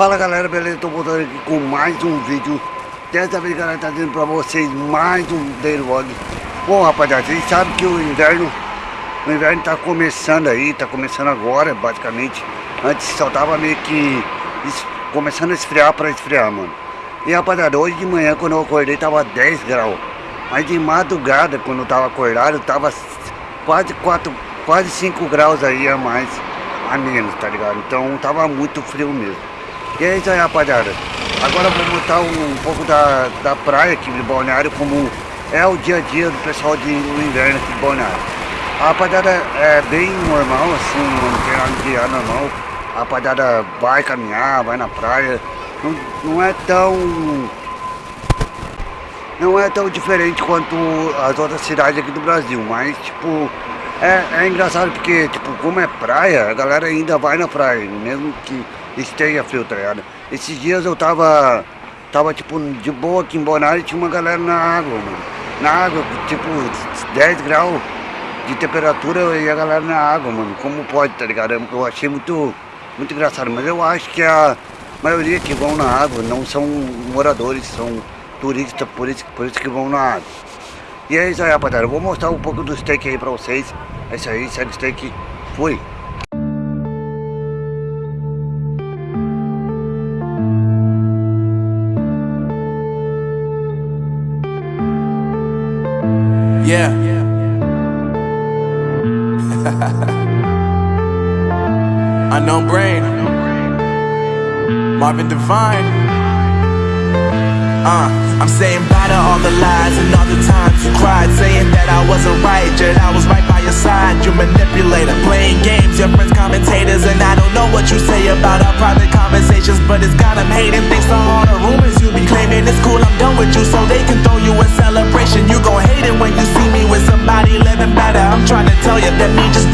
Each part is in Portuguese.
Fala galera, beleza? Tô voltando aqui com mais um vídeo Dessa vez galera, tá dizendo pra vocês mais um Daily Vlog Bom rapaziada, vocês sabem que o inverno O inverno tá começando aí, tá começando agora basicamente Antes só tava meio que começando a esfriar pra esfriar, mano E rapaziada, hoje de manhã quando eu acordei tava 10 graus Mas de madrugada, quando eu tava acordado, tava quase 4, quase 5 graus aí a mais a menos, tá ligado? Então tava muito frio mesmo. E é isso aí, rapaziada. Agora vou mostrar um, um pouco da, da praia aqui de Balneário, como é o dia a dia do pessoal de, no inverno aqui de Balneário. A rapaziada é bem normal, assim, não tem nada de ar normal. A rapaziada vai caminhar, vai na praia. Não, não é tão... Não é tão diferente quanto as outras cidades aqui do Brasil, mas tipo é, é engraçado porque, tipo, como é praia, a galera ainda vai na praia, mesmo que esteja frio, tá ligado? Esses dias eu tava, tava tipo, de boa aqui em Bonário e tinha uma galera na água, mano. Na água, tipo, 10 graus de temperatura e a galera na água, mano. Como pode, tá ligado? Eu achei muito, muito engraçado, mas eu acho que a maioria que vão na água não são moradores, são turistas, por isso, por isso que vão na água. E é isso aí, rapaziada. Eu vou mostrar um pouco do steak aí pra vocês. É isso aí, segue steak. Fui. Yeah. Unknown brain. Marvin Divine. Uh, I'm saying bye to all the lies and all the times you cried Saying that I wasn't right, yet I was right by your side You manipulator, playing games, your friends commentators And I don't know what you say about our private conversations But it's got them hating, thanks to all the rumors you be claiming It's cool, I'm done with you, so they can throw you a celebration You gon' hate it when you see somebody living better. I'm trying to tell you that me just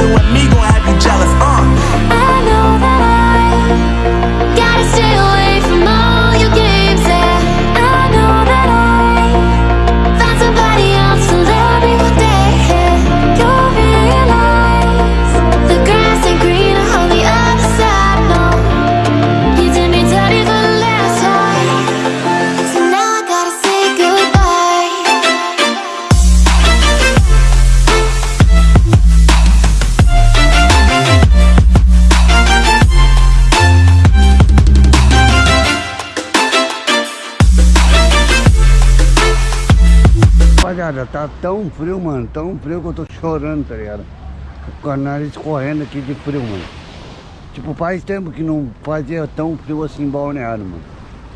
Rapaziada, tá tão frio, mano. Tão frio que eu tô chorando, tá ligado? Com a nariz correndo aqui de frio, mano. Tipo, faz tempo que não fazia tão frio assim balneário, mano.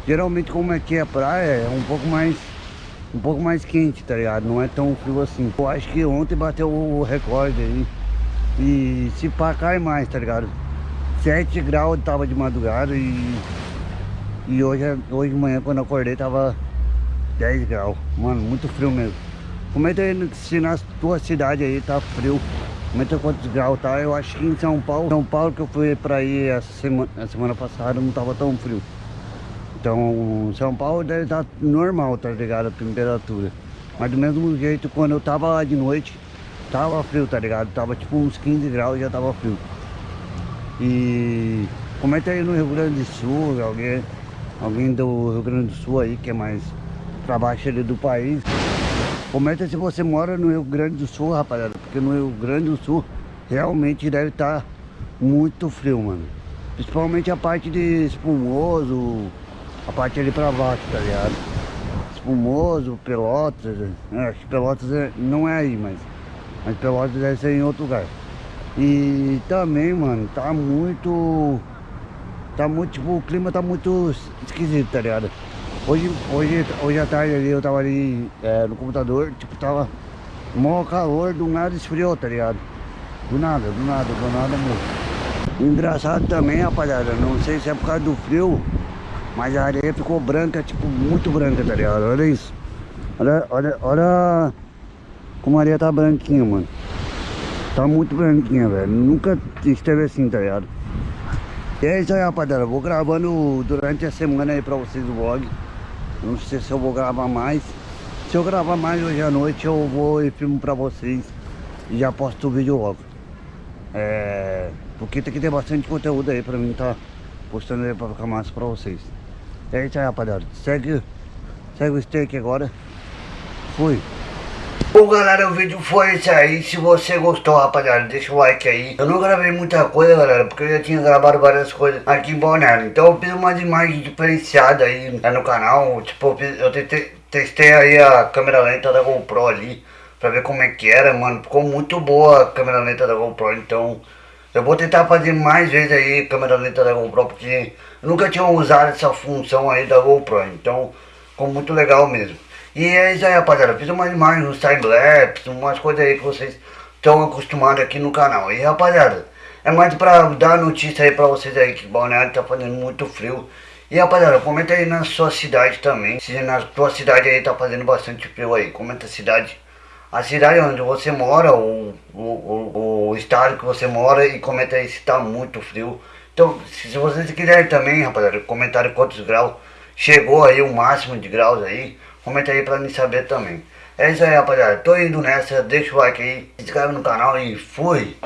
Geralmente como aqui é praia, é um pouco mais um pouco mais quente, tá ligado? Não é tão frio assim. Eu acho que ontem bateu o recorde aí. E se pá, cai mais, tá ligado? 7 graus tava de madrugada e... E hoje, hoje de manhã, quando eu acordei, tava 10 graus. Mano, muito frio mesmo. Comenta aí se na tua cidade aí tá frio. Comenta quantos graus tá. Eu acho que em São Paulo, São Paulo que eu fui pra aí essa semana, a semana passada não tava tão frio. Então, São Paulo deve estar normal, tá ligado? A temperatura. Mas do mesmo jeito, quando eu tava lá de noite, tava frio, tá ligado? Tava tipo uns 15 graus e já tava frio. E comenta aí no Rio Grande do Sul, alguém, alguém do Rio Grande do Sul aí, que é mais pra baixo ali do país. Comenta se você mora no Rio Grande do Sul, rapaziada, porque no Rio Grande do Sul realmente deve estar muito frio, mano. Principalmente a parte de espumoso, a parte ali pra baixo, tá ligado? Espumoso, Pelotas, é, Pelotas é- não é aí, mas, mas Pelotas deve ser em outro lugar. E também, mano, tá muito. Tá muito, tipo, o clima tá muito esquisito, tá ligado? Hoje, hoje, hoje à tarde ali eu tava ali é, no computador, tipo, tava mó calor, do nada esfriou, tá ligado? Do nada, do nada, do nada mesmo. Engraçado também, rapaziada, não sei se é por causa do frio, mas a areia ficou branca, tipo, muito branca, tá ligado? Olha isso. Olha, olha, olha como a areia tá branquinha, mano. Tá muito branquinha, velho. Nunca esteve assim, tá ligado? E é isso aí, rapaziada. Vou gravando durante a semana aí pra vocês o vlog. Não sei se eu vou gravar mais. Se eu gravar mais hoje à noite, eu vou e filmo pra vocês. E já posto o vídeo logo. É... Porque tem que ter bastante conteúdo aí pra mim tá postando aí pra ficar massa pra vocês. É isso aí, rapaziada. Segue, segue o steak agora. Fui. Bom galera, o vídeo foi esse aí, se você gostou rapaziada, deixa o like aí. Eu não gravei muita coisa galera, porque eu já tinha gravado várias coisas aqui em Balneário. Então eu fiz uma imagem diferenciada aí no canal. Tipo, eu, fiz, eu testei, testei aí a câmera lenta da GoPro ali Pra ver como é que era, mano. Ficou muito boa a câmera lenta da GoPro, então. Eu vou tentar fazer mais vezes aí câmera lenta da GoPro Porque nunca tinha usado essa função aí da GoPro, então ficou muito legal mesmo e é isso aí, rapaziada. Fiz umas imagens, uns time-lapse, umas coisas aí que vocês estão acostumados aqui no canal. E, rapaziada, é mais pra dar notícia aí pra vocês aí que Balneário tá fazendo muito frio. E, rapaziada, comenta aí na sua cidade também. Se na sua cidade aí tá fazendo bastante frio aí. Comenta a cidade. A cidade onde você mora, o, o, o, estado que você mora e comenta aí se tá muito frio. Então, se, se vocês quiserem também, rapaziada, comentário quantos graus chegou aí o máximo de graus aí. Comenta aí pra me saber também. É isso aí, rapaziada. Tô indo nessa. Deixa o like aí. Se inscreve no canal e fui.